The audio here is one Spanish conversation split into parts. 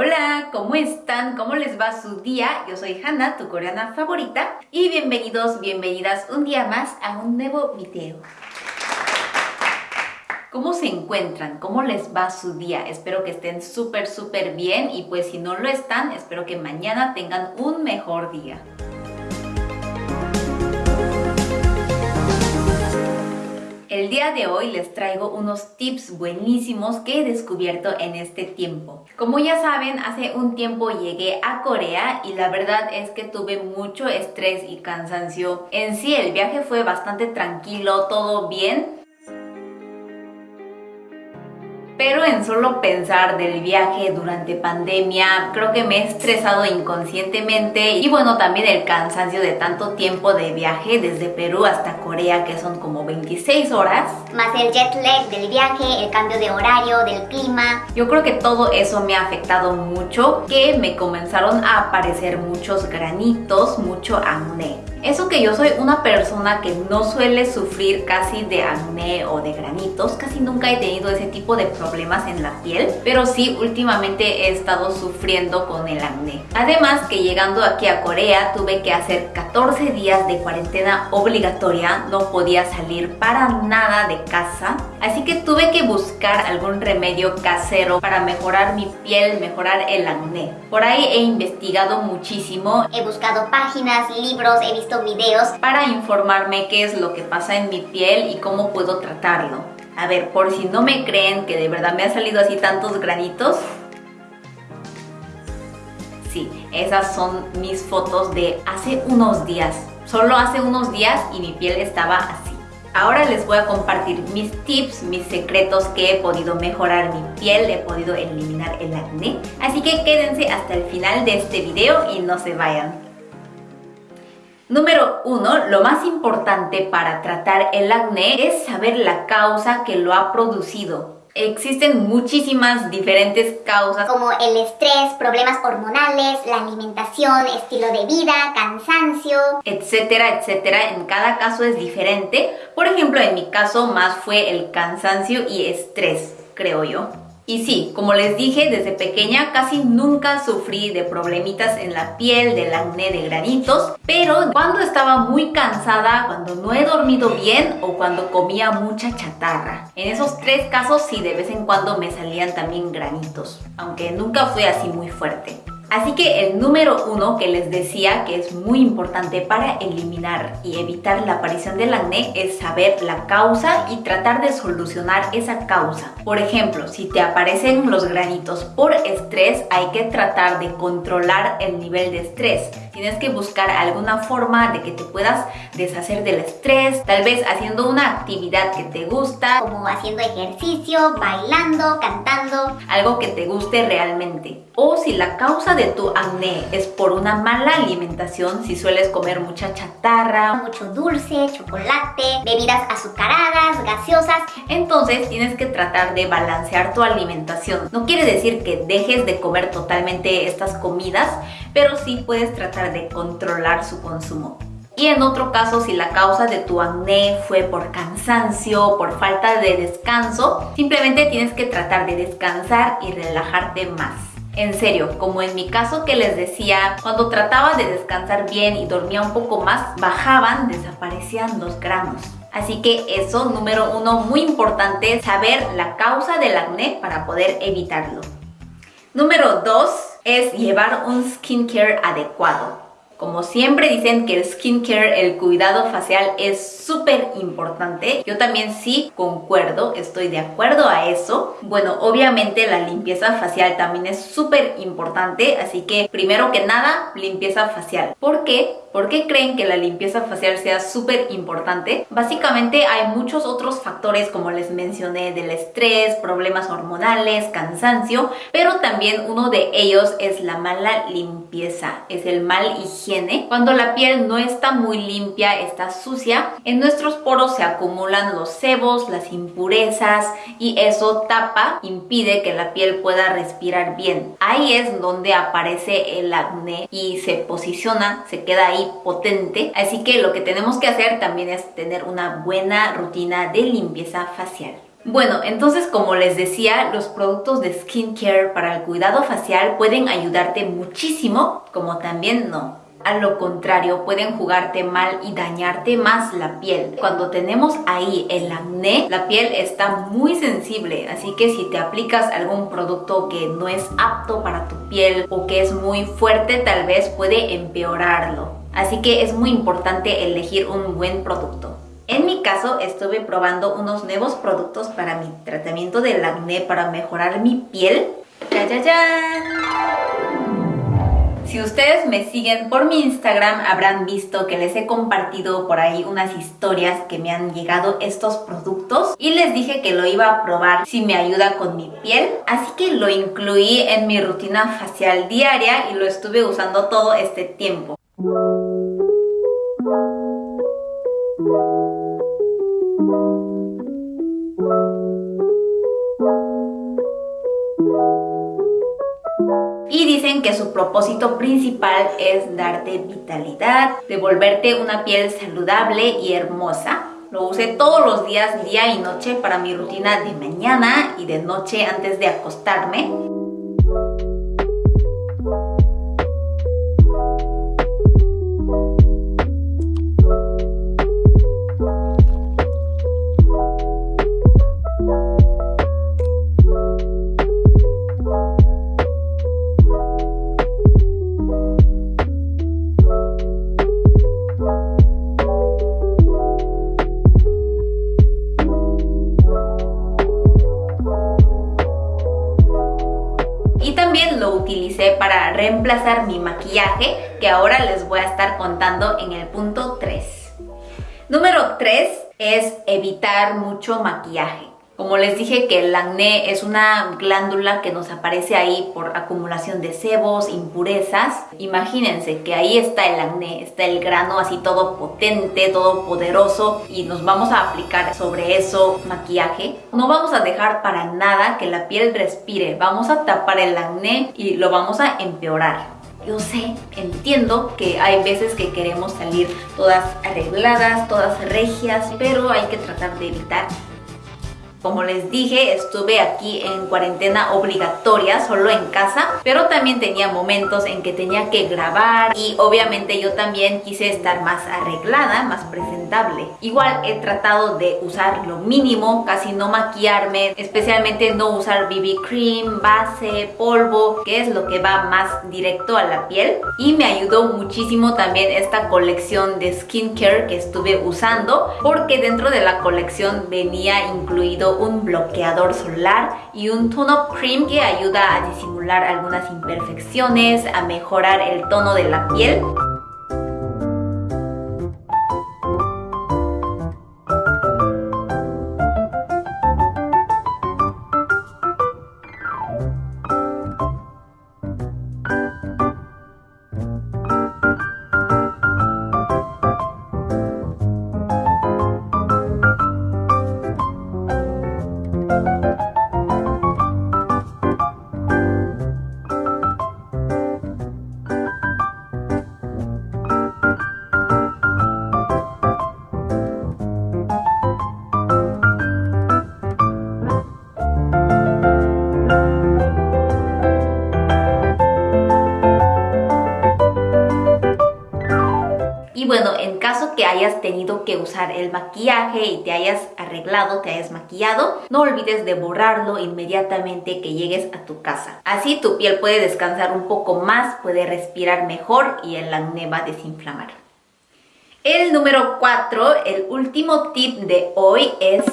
Hola, ¿cómo están? ¿Cómo les va su día? Yo soy Hanna, tu coreana favorita y bienvenidos, bienvenidas un día más a un nuevo video. ¿Cómo se encuentran? ¿Cómo les va su día? Espero que estén súper, súper bien y pues si no lo están, espero que mañana tengan un mejor día. El día de hoy les traigo unos tips buenísimos que he descubierto en este tiempo. Como ya saben, hace un tiempo llegué a Corea y la verdad es que tuve mucho estrés y cansancio. En sí el viaje fue bastante tranquilo, todo bien, pero en solo pensar del viaje durante pandemia, creo que me he estresado inconscientemente y bueno, también el cansancio de tanto tiempo de viaje desde Perú hasta Corea, que son como 26 horas. Más el jet lag del viaje, el cambio de horario, del clima. Yo creo que todo eso me ha afectado mucho, que me comenzaron a aparecer muchos granitos, mucho acné. Eso que yo soy una persona que no suele sufrir casi de acné o de granitos, casi nunca he tenido ese tipo de problemas en la piel, pero sí últimamente he estado sufriendo con el acné. Además que llegando aquí a Corea tuve que hacer 14 días de cuarentena obligatoria, no podía salir para nada de casa, así que tuve que buscar algún remedio casero para mejorar mi piel, mejorar el acné. Por ahí he investigado muchísimo, he buscado páginas, libros, he visto videos para informarme qué es lo que pasa en mi piel y cómo puedo tratarlo. A ver, por si no me creen que de verdad me ha salido así tantos granitos. Sí, esas son mis fotos de hace unos días. Solo hace unos días y mi piel estaba así. Ahora les voy a compartir mis tips, mis secretos que he podido mejorar mi piel, he podido eliminar el acné. Así que quédense hasta el final de este video y no se vayan. Número 1. Lo más importante para tratar el acné es saber la causa que lo ha producido. Existen muchísimas diferentes causas como el estrés, problemas hormonales, la alimentación, estilo de vida, cansancio, etcétera, etcétera. En cada caso es diferente. Por ejemplo, en mi caso más fue el cansancio y estrés, creo yo. Y sí, como les dije, desde pequeña casi nunca sufrí de problemitas en la piel, del acné, de granitos, pero cuando estaba muy cansada, cuando no he dormido bien o cuando comía mucha chatarra. En esos tres casos sí, de vez en cuando me salían también granitos, aunque nunca fue así muy fuerte. Así que el número uno que les decía que es muy importante para eliminar y evitar la aparición del acné es saber la causa y tratar de solucionar esa causa. Por ejemplo, si te aparecen los granitos por estrés, hay que tratar de controlar el nivel de estrés. Tienes que buscar alguna forma de que te puedas deshacer del estrés, tal vez haciendo una actividad que te gusta, como haciendo ejercicio, bailando, cantando, algo que te guste realmente. O si la causa de tu acné es por una mala alimentación, si sueles comer mucha chatarra, mucho dulce, chocolate, bebidas azucaradas, gaseosas, entonces tienes que tratar de balancear tu alimentación. No quiere decir que dejes de comer totalmente estas comidas, pero sí puedes tratar de controlar su consumo. Y en otro caso, si la causa de tu acné fue por cansancio, por falta de descanso, simplemente tienes que tratar de descansar y relajarte más. En serio, como en mi caso que les decía, cuando trataba de descansar bien y dormía un poco más, bajaban, desaparecían los granos. Así que eso, número uno, muy importante, saber la causa del acné para poder evitarlo. Número dos es llevar un skincare adecuado. Como siempre dicen que el skincare, el cuidado facial es súper importante. Yo también sí concuerdo, estoy de acuerdo a eso. Bueno, obviamente la limpieza facial también es súper importante, así que primero que nada, limpieza facial. ¿Por qué? ¿Por qué creen que la limpieza facial sea súper importante? Básicamente hay muchos otros factores como les mencioné del estrés, problemas hormonales, cansancio, pero también uno de ellos es la mala limpieza, es el mal higiene. Cuando la piel no está muy limpia, está sucia, en nuestros poros se acumulan los sebos, las impurezas y eso tapa, impide que la piel pueda respirar bien. Ahí es donde aparece el acné y se posiciona, se queda ahí potente. Así que lo que tenemos que hacer también es tener una buena rutina de limpieza facial. Bueno, entonces como les decía, los productos de skincare para el cuidado facial pueden ayudarte muchísimo, como también no. A lo contrario, pueden jugarte mal y dañarte más la piel. Cuando tenemos ahí el acné, la piel está muy sensible, así que si te aplicas algún producto que no es apto para tu piel o que es muy fuerte, tal vez puede empeorarlo. Así que es muy importante elegir un buen producto. En mi caso estuve probando unos nuevos productos para mi tratamiento del acné para mejorar mi piel. ¡Ya, ya, ya! Si ustedes me siguen por mi Instagram habrán visto que les he compartido por ahí unas historias que me han llegado estos productos y les dije que lo iba a probar si me ayuda con mi piel. Así que lo incluí en mi rutina facial diaria y lo estuve usando todo este tiempo. Y dicen que su propósito principal es darte vitalidad, devolverte una piel saludable y hermosa. Lo usé todos los días, día y noche para mi rutina de mañana y de noche antes de acostarme. Utilicé para reemplazar mi maquillaje que ahora les voy a estar contando en el punto 3. Número 3 es evitar mucho maquillaje. Como les dije que el acné es una glándula que nos aparece ahí por acumulación de sebos, impurezas. Imagínense que ahí está el acné, está el grano así todo potente, todo poderoso y nos vamos a aplicar sobre eso maquillaje. No vamos a dejar para nada que la piel respire, vamos a tapar el acné y lo vamos a empeorar. Yo sé, entiendo que hay veces que queremos salir todas arregladas, todas regias, pero hay que tratar de evitar como les dije, estuve aquí en cuarentena obligatoria, solo en casa, pero también tenía momentos en que tenía que grabar y obviamente yo también quise estar más arreglada, más presentable. Igual he tratado de usar lo mínimo, casi no maquillarme, especialmente no usar BB cream, base, polvo, que es lo que va más directo a la piel. Y me ayudó muchísimo también esta colección de skincare que estuve usando, porque dentro de la colección venía incluido un bloqueador solar y un tone-up cream que ayuda a disimular algunas imperfecciones, a mejorar el tono de la piel. Hayas tenido que usar el maquillaje y te hayas arreglado, te hayas maquillado, no olvides de borrarlo inmediatamente que llegues a tu casa. Así tu piel puede descansar un poco más, puede respirar mejor y el acné va a desinflamar. El número 4, el último tip de hoy es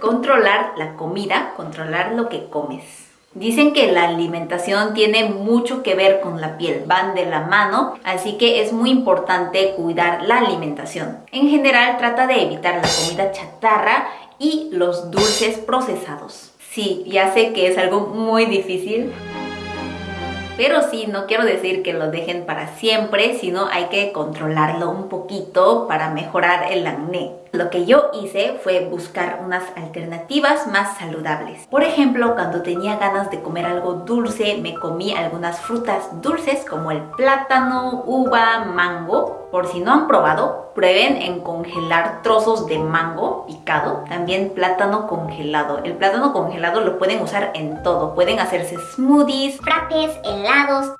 controlar la comida, controlar lo que comes. Dicen que la alimentación tiene mucho que ver con la piel, van de la mano, así que es muy importante cuidar la alimentación. En general trata de evitar la comida chatarra y los dulces procesados. Sí, ya sé que es algo muy difícil, pero sí, no quiero decir que lo dejen para siempre, sino hay que controlarlo un poquito para mejorar el acné. Lo que yo hice fue buscar unas alternativas más saludables. Por ejemplo, cuando tenía ganas de comer algo dulce, me comí algunas frutas dulces como el plátano, uva, mango. Por si no han probado, prueben en congelar trozos de mango picado, también plátano congelado. El plátano congelado lo pueden usar en todo. Pueden hacerse smoothies, frappes, helados,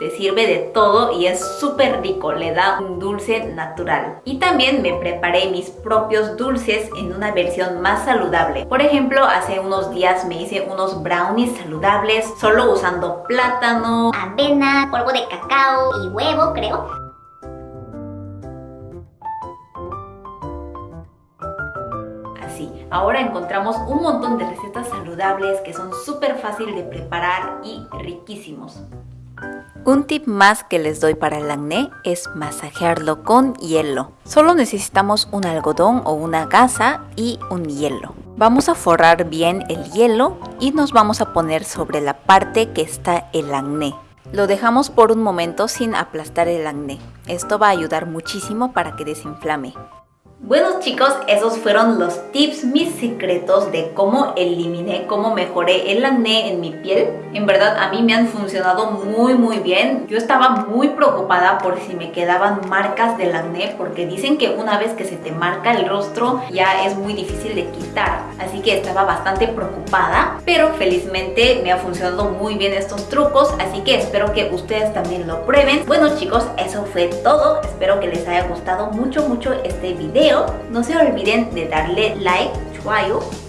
te sirve de todo y es súper rico, le da un dulce natural. Y también me preparé mis propios dulces en una versión más saludable. Por ejemplo, hace unos días me hice unos brownies saludables solo usando plátano, avena, polvo de cacao y huevo, creo. Así, ahora encontramos un montón de recetas saludables que son súper fáciles de preparar y riquísimos. Un tip más que les doy para el acné es masajearlo con hielo. Solo necesitamos un algodón o una gasa y un hielo. Vamos a forrar bien el hielo y nos vamos a poner sobre la parte que está el acné. Lo dejamos por un momento sin aplastar el acné. Esto va a ayudar muchísimo para que desinflame. Bueno chicos, esos fueron los tips, mis secretos de cómo eliminé, cómo mejoré el acné en mi piel. En verdad a mí me han funcionado muy muy bien. Yo estaba muy preocupada por si me quedaban marcas del acné porque dicen que una vez que se te marca el rostro ya es muy difícil de quitar. Así que estaba bastante preocupada, pero felizmente me ha funcionado muy bien estos trucos, así que espero que ustedes también lo prueben. Bueno chicos, eso fue todo. Espero que les haya gustado mucho mucho este video no se olviden de darle like,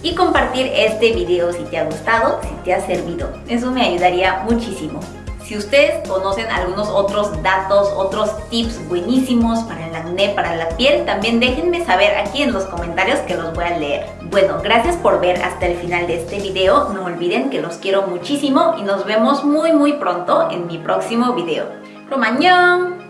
y compartir este video si te ha gustado, si te ha servido. Eso me ayudaría muchísimo. Si ustedes conocen algunos otros datos, otros tips buenísimos para el acné, para la piel, también déjenme saber aquí en los comentarios que los voy a leer. Bueno, gracias por ver hasta el final de este video. No olviden que los quiero muchísimo y nos vemos muy muy pronto en mi próximo video. ¡Romañón!